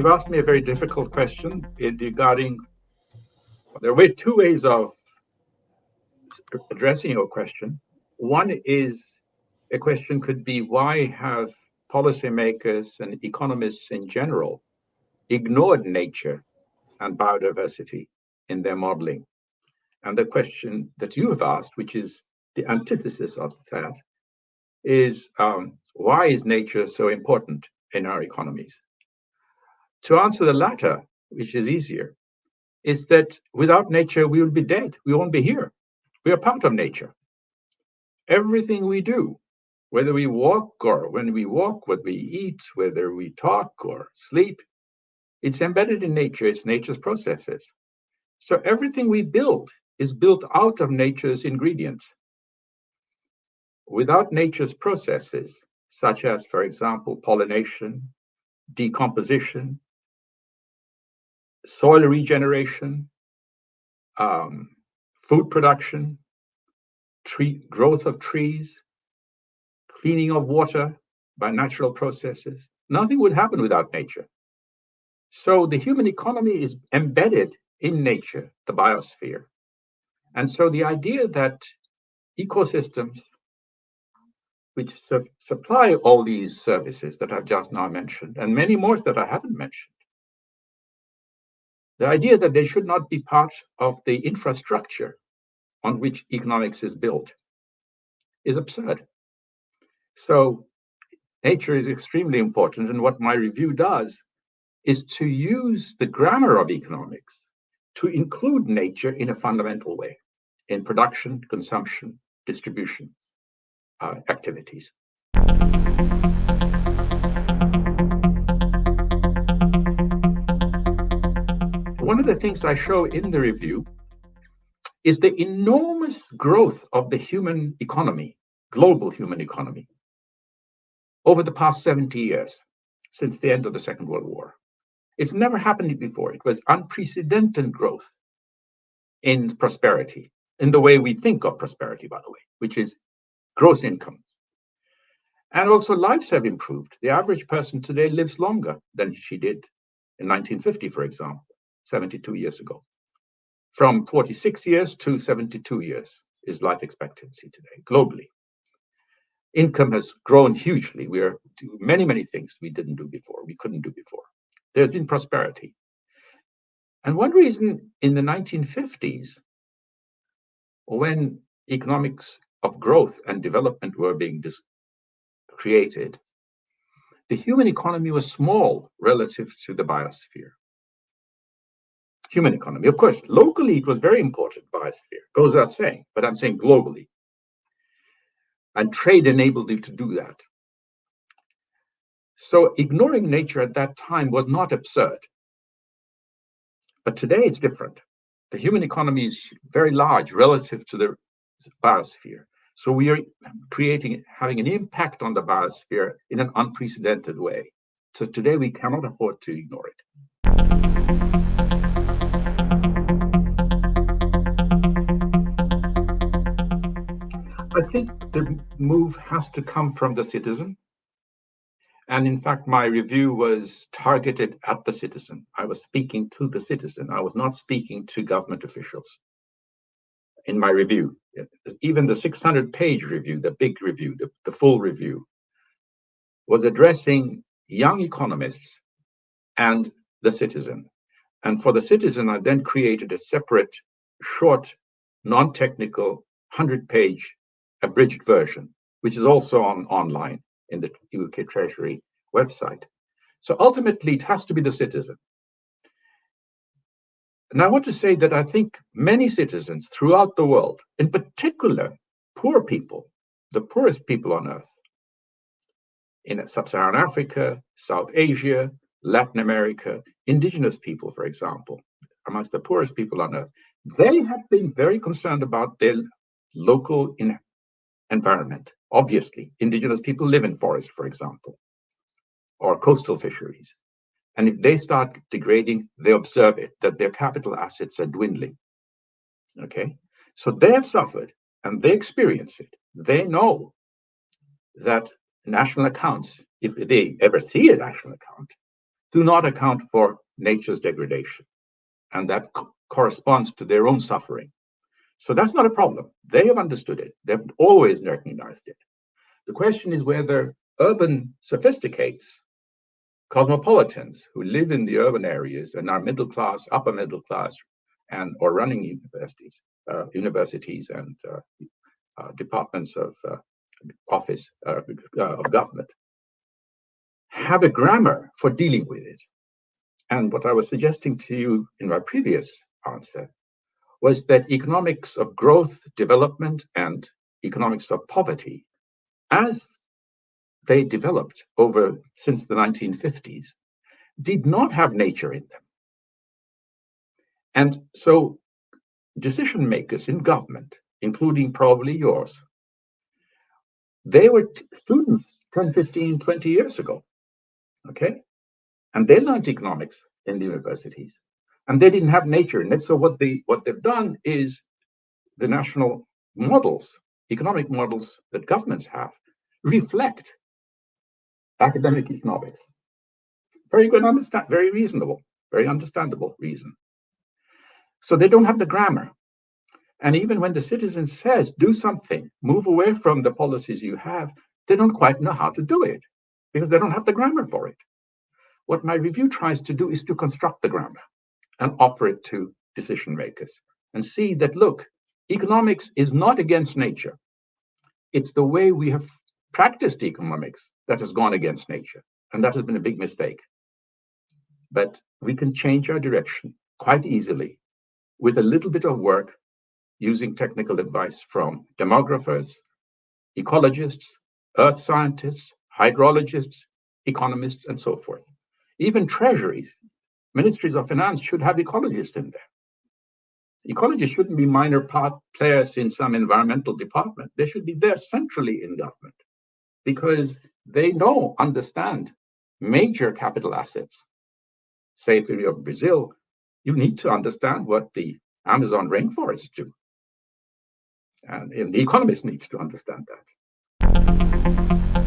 you've asked me a very difficult question regarding. There are two ways of addressing your question. One is a question could be why have policymakers and economists in general ignored nature and biodiversity in their modeling? And the question that you have asked, which is the antithesis of that, is um, why is nature so important in our economies? To answer the latter, which is easier, is that without nature, we will be dead. We won't be here. We are part of nature. Everything we do, whether we walk or when we walk, what we eat, whether we talk or sleep, it's embedded in nature. It's nature's processes. So everything we build is built out of nature's ingredients. Without nature's processes, such as, for example, pollination, decomposition, soil regeneration, um, food production, tree growth of trees, cleaning of water by natural processes. Nothing would happen without nature. So the human economy is embedded in nature, the biosphere. And so the idea that ecosystems which su supply all these services that I've just now mentioned, and many more that I haven't mentioned, the idea that they should not be part of the infrastructure on which economics is built is absurd. So nature is extremely important. And what my review does is to use the grammar of economics to include nature in a fundamental way in production, consumption, distribution uh, activities. One of the things I show in the review is the enormous growth of the human economy, global human economy, over the past 70 years, since the end of the Second World War. It's never happened before. It was unprecedented growth in prosperity, in the way we think of prosperity, by the way, which is gross income. And also lives have improved. The average person today lives longer than she did in 1950, for example, 72 years ago. From 46 years to 72 years is life expectancy today, globally. Income has grown hugely. We are doing many, many things we didn't do before, we couldn't do before. There's been prosperity. And one reason in the 1950s, when economics of growth and development were being created, the human economy was small relative to the biosphere. Human economy, of course, locally it was very important, biosphere, goes without saying, but I'm saying globally. And trade enabled you to do that. So ignoring nature at that time was not absurd. But today it's different. The human economy is very large relative to the biosphere. So we are creating, having an impact on the biosphere in an unprecedented way. So today we cannot afford to ignore it. I think the move has to come from the citizen. And in fact, my review was targeted at the citizen. I was speaking to the citizen. I was not speaking to government officials in my review. Even the 600 page review, the big review, the, the full review, was addressing young economists and the citizen. And for the citizen, I then created a separate, short, non technical, 100 page abridged version, which is also on online in the UK Treasury website. So ultimately, it has to be the citizen. And I want to say that I think many citizens throughout the world, in particular poor people, the poorest people on earth, in sub-Saharan Africa, South Asia, Latin America, indigenous people, for example, amongst the poorest people on earth, they have been very concerned about their local environment. Obviously, indigenous people live in forests, for example, or coastal fisheries. And if they start degrading, they observe it, that their capital assets are dwindling. Okay? So they have suffered and they experience it. They know that national accounts, if they ever see a national account, do not account for nature's degradation. And that co corresponds to their own suffering. So that's not a problem. They have understood it. They've always recognized it. The question is whether urban sophisticates, cosmopolitans who live in the urban areas and are middle class, upper middle class, and or running universities, uh, universities and uh, uh, departments of uh, office uh, uh, of government, have a grammar for dealing with it. And what I was suggesting to you in my previous answer was that economics of growth, development, and economics of poverty, as they developed over since the 1950s, did not have nature in them. And so decision makers in government, including probably yours, they were students 10, 15, 20 years ago. Okay. And they learned economics in the universities. And they didn't have nature in it. So what they what they've done is the national models, economic models that governments have, reflect academic economics. Very good, understand, very reasonable, very understandable reason. So they don't have the grammar. And even when the citizen says, do something, move away from the policies you have, they don't quite know how to do it because they don't have the grammar for it. What my review tries to do is to construct the grammar and offer it to decision makers and see that, look, economics is not against nature. It's the way we have practiced economics that has gone against nature. And that has been a big mistake. But we can change our direction quite easily with a little bit of work using technical advice from demographers, ecologists, earth scientists, hydrologists, economists, and so forth. Even treasuries, ministries of finance should have ecologists in there. Ecologists shouldn't be minor part players in some environmental department. They should be there centrally in government because they know, understand major capital assets. Say if you're Brazil, you need to understand what the Amazon rainforests do. And, and the economist needs to understand that.